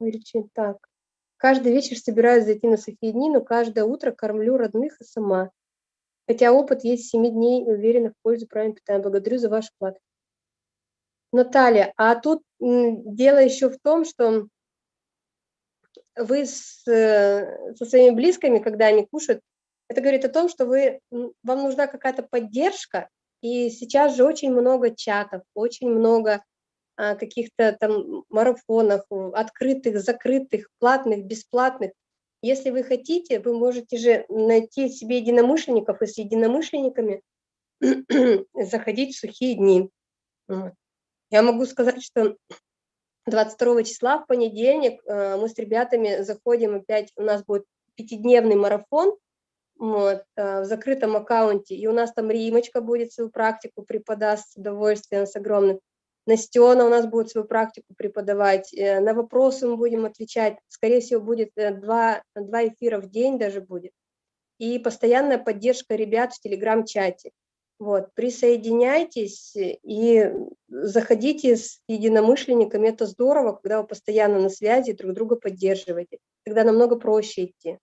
Вылечить. Так. Каждый вечер собираюсь зайти на сухие дни, но каждое утро кормлю родных и сама. Хотя опыт есть 7 дней, уверена в пользу правильного питания. Благодарю за ваш вклад. Наталья, а тут дело еще в том, что вы с, э, со своими близкими, когда они кушают, это говорит о том, что вы, вам нужна какая-то поддержка, и сейчас же очень много чатов, очень много каких-то там марафонов, открытых, закрытых, платных, бесплатных. Если вы хотите, вы можете же найти себе единомышленников и с единомышленниками заходить в сухие дни. Я могу сказать, что 22 числа в понедельник э, мы с ребятами заходим опять, у нас будет пятидневный марафон вот, э, в закрытом аккаунте, и у нас там Римочка будет свою практику преподаст с удовольствием, с огромным. Настена у нас будет свою практику преподавать, э, на вопросы мы будем отвечать, скорее всего, будет два, два эфира в день даже будет. И постоянная поддержка ребят в телеграм-чате. Вот, присоединяйтесь и заходите с единомышленниками. Это здорово, когда вы постоянно на связи, друг друга поддерживаете. Тогда намного проще идти.